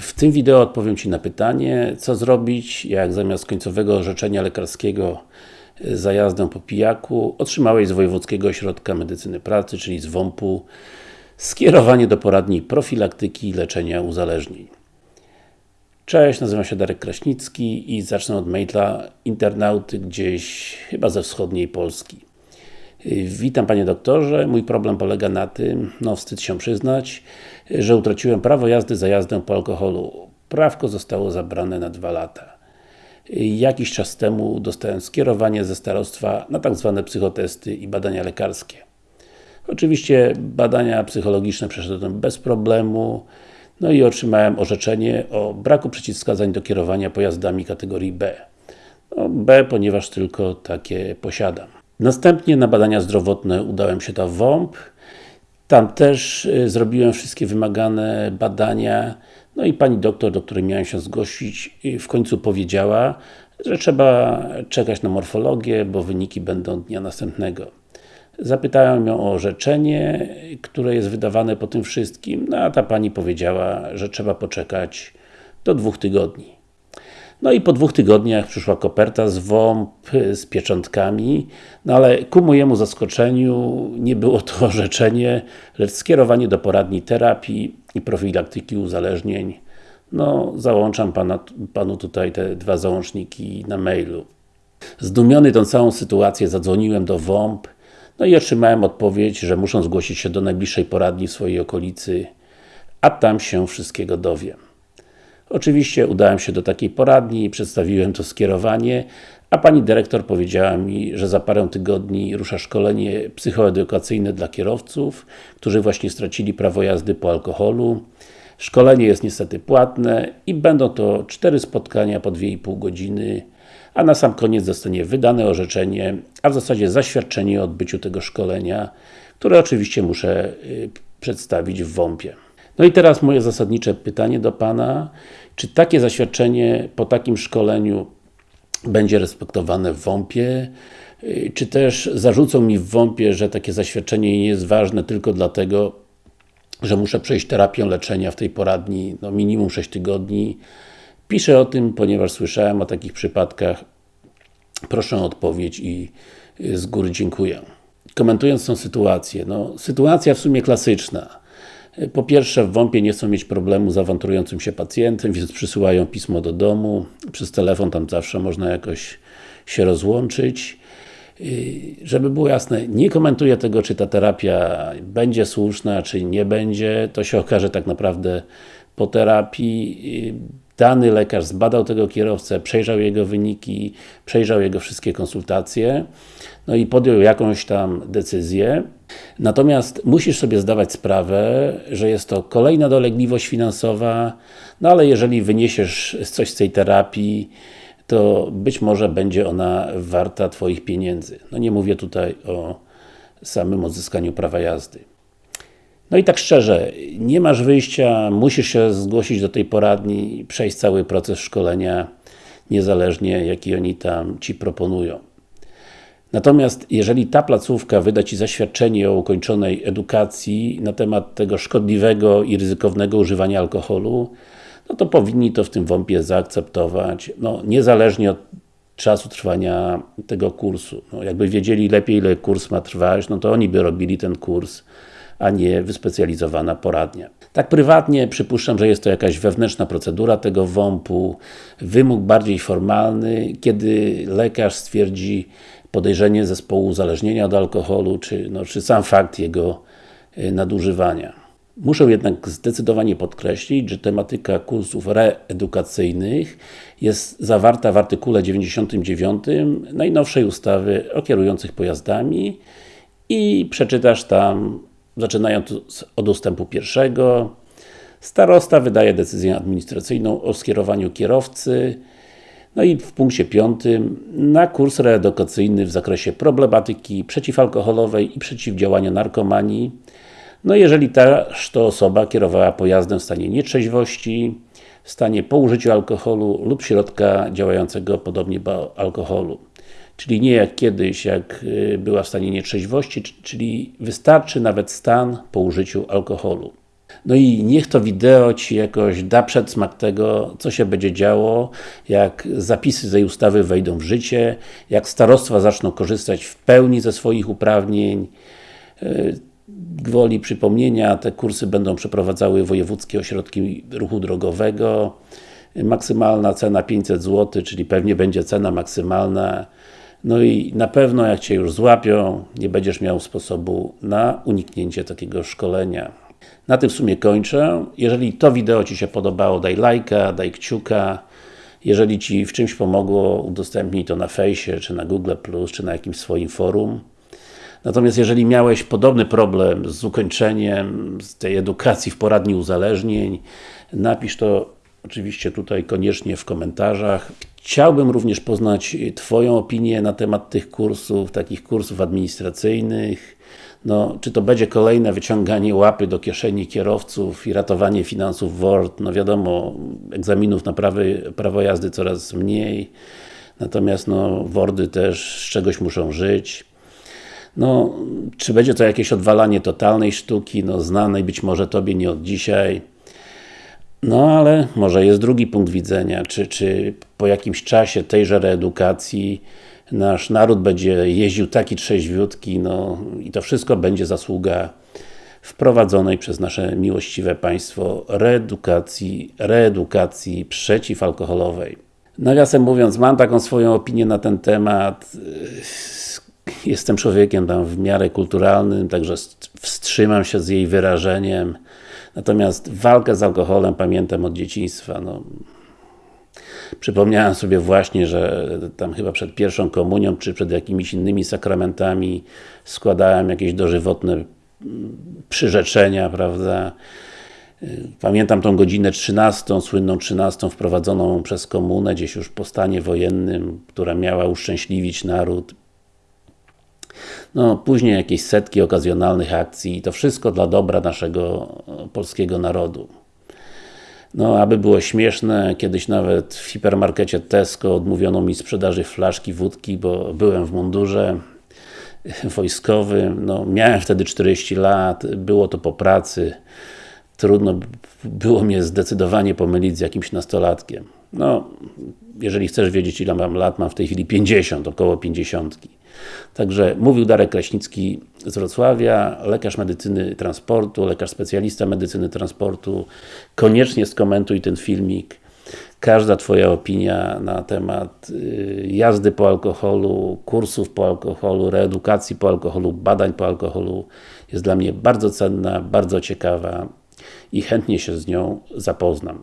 W tym wideo odpowiem Ci na pytanie, co zrobić, jak zamiast końcowego orzeczenia lekarskiego za jazdę po pijaku otrzymałeś z Wojewódzkiego Ośrodka Medycyny Pracy, czyli z WOMP-u skierowanie do poradni profilaktyki i leczenia uzależnień. Cześć, nazywam się Darek Kraśnicki i zacznę od maila internauty gdzieś chyba ze wschodniej Polski. Witam Panie Doktorze, mój problem polega na tym, no wstyd się przyznać, że utraciłem prawo jazdy za jazdę po alkoholu. Prawko zostało zabrane na dwa lata. Jakiś czas temu dostałem skierowanie ze starostwa na tak zwane psychotesty i badania lekarskie. Oczywiście badania psychologiczne przeszedłem bez problemu, no i otrzymałem orzeczenie o braku przeciwwskazań do kierowania pojazdami kategorii B. No, B, ponieważ tylko takie posiadam. Następnie na badania zdrowotne udałem się do WOMP. Tam też y, zrobiłem wszystkie wymagane badania. No i pani doktor, do której miałem się zgłosić, y, w końcu powiedziała, że trzeba czekać na morfologię, bo wyniki będą dnia następnego. Zapytałem ją o orzeczenie, które jest wydawane po tym wszystkim, no a ta pani powiedziała, że trzeba poczekać do dwóch tygodni. No i po dwóch tygodniach przyszła koperta z WOMP, z pieczątkami, no ale ku mojemu zaskoczeniu nie było to orzeczenie, lecz skierowanie do poradni terapii i profilaktyki uzależnień. No, załączam pana, Panu tutaj te dwa załączniki na mailu. Zdumiony tą całą sytuację zadzwoniłem do WOMP, no i otrzymałem odpowiedź, że muszą zgłosić się do najbliższej poradni w swojej okolicy, a tam się wszystkiego dowiem. Oczywiście udałem się do takiej poradni, przedstawiłem to skierowanie, a pani dyrektor powiedziała mi, że za parę tygodni rusza szkolenie psychoedukacyjne dla kierowców, którzy właśnie stracili prawo jazdy po alkoholu. Szkolenie jest niestety płatne i będą to cztery spotkania po 2,5 godziny, a na sam koniec zostanie wydane orzeczenie, a w zasadzie zaświadczenie o odbyciu tego szkolenia, które oczywiście muszę y, przedstawić w WOMP-ie. No i teraz moje zasadnicze pytanie do Pana, czy takie zaświadczenie po takim szkoleniu będzie respektowane w WOMP-ie? Czy też zarzucą mi w WOMP-ie, że takie zaświadczenie nie jest ważne tylko dlatego, że muszę przejść terapię leczenia w tej poradni no minimum 6 tygodni. Piszę o tym, ponieważ słyszałem o takich przypadkach. Proszę o odpowiedź i z góry dziękuję. Komentując tą sytuację, no sytuacja w sumie klasyczna. Po pierwsze, w WOMP-ie nie chcą mieć problemu z awanturującym się pacjentem, więc przysyłają pismo do domu. Przez telefon tam zawsze można jakoś się rozłączyć. Żeby było jasne, nie komentuję tego, czy ta terapia będzie słuszna, czy nie będzie. To się okaże tak naprawdę po terapii. Dany lekarz zbadał tego kierowcę, przejrzał jego wyniki, przejrzał jego wszystkie konsultacje, no i podjął jakąś tam decyzję. Natomiast musisz sobie zdawać sprawę, że jest to kolejna dolegliwość finansowa, no ale jeżeli wyniesiesz coś z tej terapii, to być może będzie ona warta Twoich pieniędzy. No nie mówię tutaj o samym odzyskaniu prawa jazdy. No i tak szczerze, nie masz wyjścia, musisz się zgłosić do tej poradni i przejść cały proces szkolenia, niezależnie jaki oni tam Ci proponują. Natomiast jeżeli ta placówka wyda Ci zaświadczenie o ukończonej edukacji na temat tego szkodliwego i ryzykownego używania alkoholu, no to powinni to w tym WOMP-ie zaakceptować, no, niezależnie od czasu trwania tego kursu. No, jakby wiedzieli lepiej, ile kurs ma trwać, no to oni by robili ten kurs, a nie wyspecjalizowana poradnia. Tak prywatnie przypuszczam, że jest to jakaś wewnętrzna procedura tego WOMP-u, wymóg bardziej formalny, kiedy lekarz stwierdzi podejrzenie zespołu uzależnienia od alkoholu, czy, no, czy sam fakt jego y, nadużywania. Muszę jednak zdecydowanie podkreślić, że tematyka kursów reedukacyjnych jest zawarta w artykule 99 najnowszej ustawy o kierujących pojazdami i przeczytasz tam, zaczynając od ustępu pierwszego, Starosta wydaje decyzję administracyjną o skierowaniu kierowcy no i w punkcie piątym na kurs reedukacyjny w zakresie problematyki przeciwalkoholowej i przeciwdziałania narkomanii no jeżeli też to osoba kierowała pojazdem w stanie nietrzeźwości, w stanie po użyciu alkoholu lub środka działającego podobnie do alkoholu. Czyli nie jak kiedyś, jak y, była w stanie nietrzeźwości, czyli wystarczy nawet stan po użyciu alkoholu. No i niech to wideo Ci jakoś da przedsmak tego, co się będzie działo, jak zapisy tej ustawy wejdą w życie, jak starostwa zaczną korzystać w pełni ze swoich uprawnień. Gwoli przypomnienia, te kursy będą przeprowadzały wojewódzkie ośrodki ruchu drogowego. Maksymalna cena 500 zł, czyli pewnie będzie cena maksymalna. No i na pewno jak Cię już złapią, nie będziesz miał sposobu na uniknięcie takiego szkolenia. Na tym w sumie kończę. Jeżeli to wideo Ci się podobało, daj lajka, daj kciuka. Jeżeli Ci w czymś pomogło, udostępnij to na fejsie, czy na Google+, czy na jakimś swoim forum. Natomiast jeżeli miałeś podobny problem z ukończeniem z tej edukacji w poradni uzależnień, napisz to oczywiście tutaj koniecznie w komentarzach. Chciałbym również poznać Twoją opinię na temat tych kursów, takich kursów administracyjnych. No, czy to będzie kolejne wyciąganie łapy do kieszeni kierowców i ratowanie finansów WORD? No wiadomo, egzaminów na prawy, prawo jazdy coraz mniej. Natomiast no, WORDy też z czegoś muszą żyć. No, czy będzie to jakieś odwalanie totalnej sztuki, no znanej być może Tobie nie od dzisiaj. No ale może jest drugi punkt widzenia, czy, czy po jakimś czasie tejże reedukacji nasz naród będzie jeździł taki trzeźwiutki, no i to wszystko będzie zasługa wprowadzonej przez nasze miłościwe państwo reedukacji, reedukacji przeciwalkoholowej. Nawiasem mówiąc, mam taką swoją opinię na ten temat. Jestem człowiekiem tam w miarę kulturalnym, także wstrzymam się z jej wyrażeniem. Natomiast walkę z alkoholem pamiętam od dzieciństwa. No. Przypomniałem sobie właśnie, że tam chyba przed pierwszą komunią, czy przed jakimiś innymi sakramentami składałem jakieś dożywotne mm, przyrzeczenia, prawda. Pamiętam tą godzinę 13, słynną 13, wprowadzoną przez komunę, gdzieś już po stanie wojennym, która miała uszczęśliwić naród. No, później jakieś setki okazjonalnych akcji i to wszystko dla dobra naszego polskiego narodu. No, aby było śmieszne, kiedyś nawet w hipermarkecie Tesco odmówiono mi sprzedaży flaszki wódki, bo byłem w mundurze wojskowym, no, miałem wtedy 40 lat, było to po pracy, trudno było mnie zdecydowanie pomylić z jakimś nastolatkiem. No, jeżeli chcesz wiedzieć ile mam lat, mam w tej chwili 50, około 50. Także mówił Darek Kraśnicki z Wrocławia, lekarz medycyny transportu, lekarz specjalista medycyny transportu. Koniecznie skomentuj ten filmik. Każda Twoja opinia na temat y, jazdy po alkoholu, kursów po alkoholu, reedukacji po alkoholu, badań po alkoholu jest dla mnie bardzo cenna, bardzo ciekawa i chętnie się z nią zapoznam.